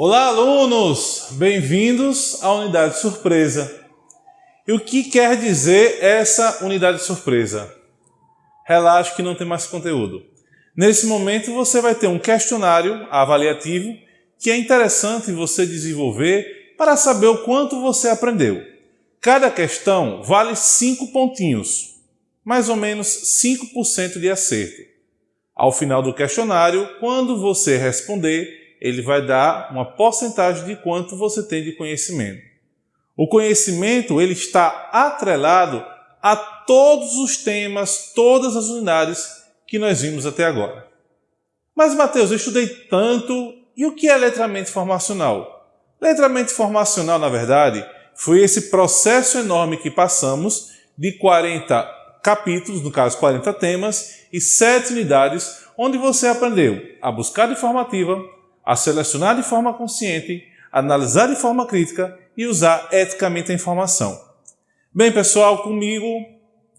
Olá, alunos! Bem-vindos à unidade surpresa. E o que quer dizer essa unidade surpresa? Relaxe que não tem mais conteúdo. Nesse momento você vai ter um questionário avaliativo que é interessante você desenvolver para saber o quanto você aprendeu. Cada questão vale 5 pontinhos, mais ou menos 5% de acerto. Ao final do questionário, quando você responder, ele vai dar uma porcentagem de quanto você tem de conhecimento. O conhecimento ele está atrelado a todos os temas, todas as unidades que nós vimos até agora. Mas, Mateus, eu estudei tanto, e o que é letramento informacional? Letramento informacional, na verdade, foi esse processo enorme que passamos de 40 capítulos, no caso 40 temas, e 7 unidades, onde você aprendeu a buscar informativa, a selecionar de forma consciente, analisar de forma crítica e usar eticamente a informação. Bem, pessoal, comigo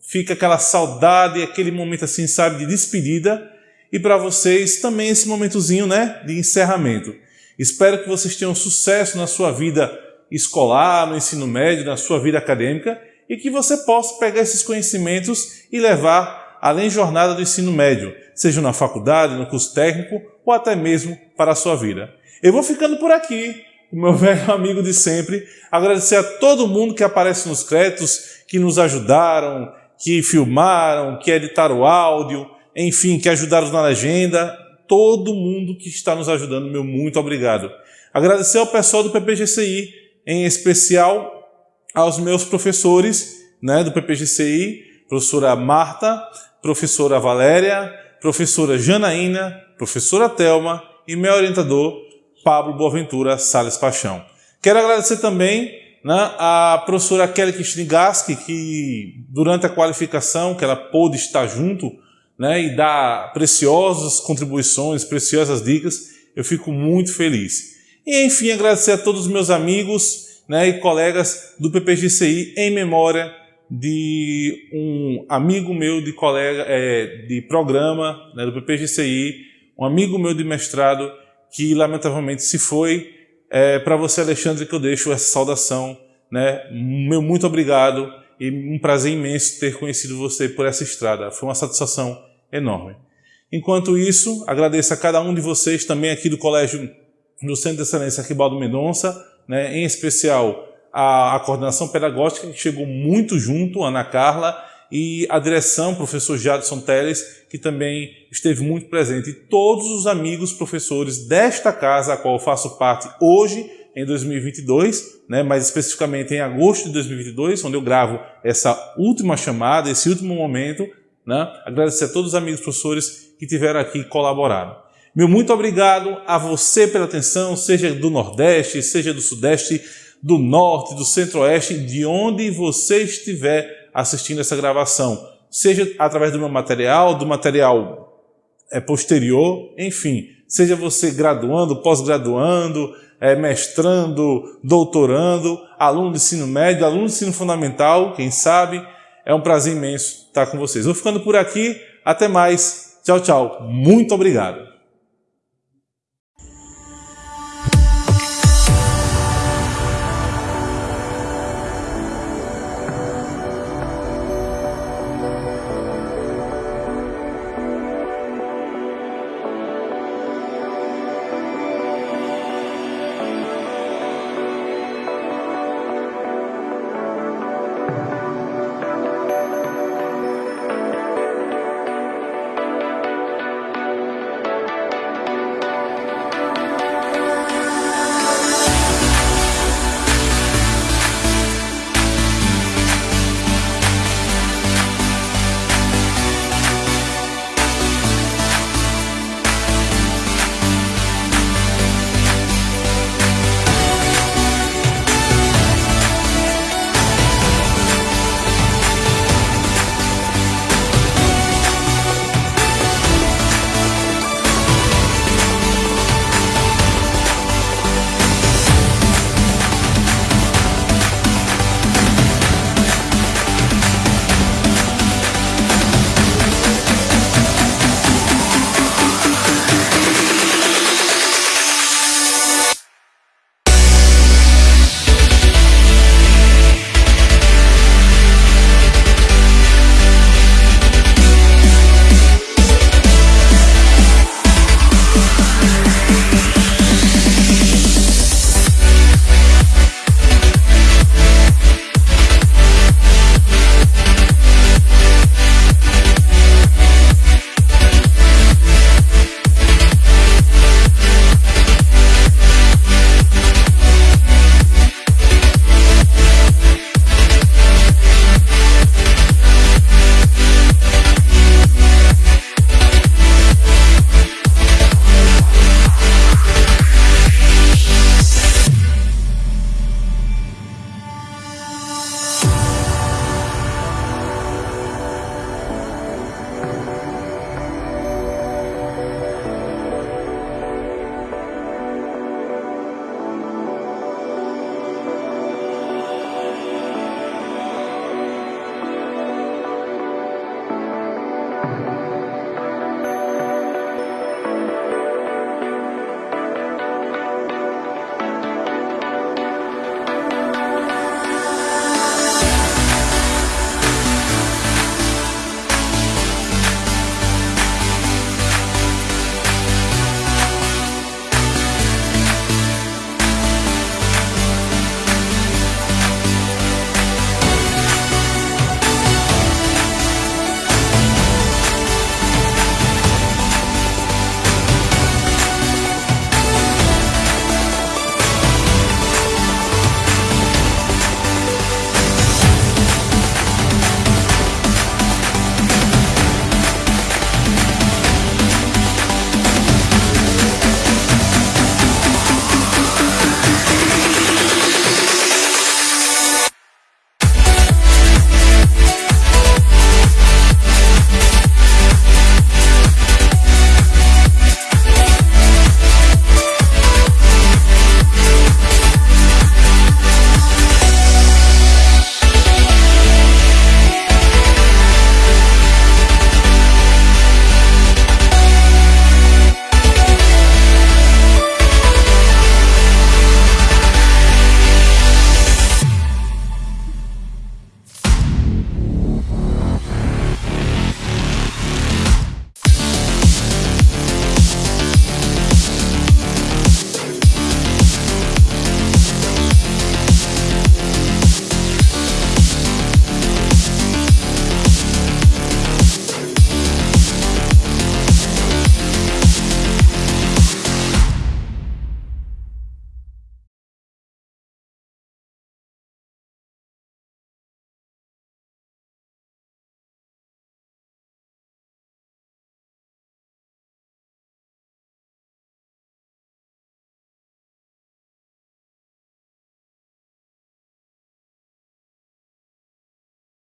fica aquela saudade, aquele momento assim, sabe, de despedida e para vocês também esse momentozinho, né, de encerramento. Espero que vocês tenham sucesso na sua vida escolar, no ensino médio, na sua vida acadêmica e que você possa pegar esses conhecimentos e levar além jornada do ensino médio, seja na faculdade, no curso técnico ou até mesmo para a sua vida. Eu vou ficando por aqui, meu velho amigo de sempre, agradecer a todo mundo que aparece nos créditos, que nos ajudaram, que filmaram, que editaram o áudio, enfim, que ajudaram na legenda, todo mundo que está nos ajudando, meu muito obrigado. Agradecer ao pessoal do PPGCI, em especial aos meus professores né, do PPGCI, professora Marta, professora Valéria, professora Janaína, professora Telma e meu orientador, Pablo Boaventura Sales Paixão. Quero agradecer também né, a professora Kelly Kistringaski, que durante a qualificação, que ela pôde estar junto né, e dar preciosas contribuições, preciosas dicas, eu fico muito feliz. E enfim, agradecer a todos os meus amigos né, e colegas do PPGCI em memória de um amigo meu de colega é, de programa né, do PPGCI, um amigo meu de mestrado que lamentavelmente se foi. É, Para você, Alexandre, que eu deixo essa saudação. Né? Meu muito obrigado e um prazer imenso ter conhecido você por essa estrada. Foi uma satisfação enorme. Enquanto isso, agradeço a cada um de vocês também aqui do Colégio do Centro de Excelência Arquibaldo Mendonça, né? em especial a, a coordenação pedagógica que chegou muito junto, Ana Carla, e a direção, professor Jadson Teles, que também esteve muito presente. E todos os amigos professores desta casa, a qual eu faço parte hoje, em 2022, né, mais especificamente em agosto de 2022, onde eu gravo essa última chamada, esse último momento. Né, agradecer a todos os amigos professores que tiveram aqui e colaboraram. Meu muito obrigado a você pela atenção, seja do Nordeste, seja do Sudeste, do norte, do centro-oeste, de onde você estiver assistindo essa gravação, seja através do meu material, do material é, posterior, enfim, seja você graduando, pós-graduando, é, mestrando, doutorando, aluno de ensino médio, aluno de ensino fundamental, quem sabe, é um prazer imenso estar com vocês. Vou ficando por aqui, até mais, tchau, tchau, muito obrigado.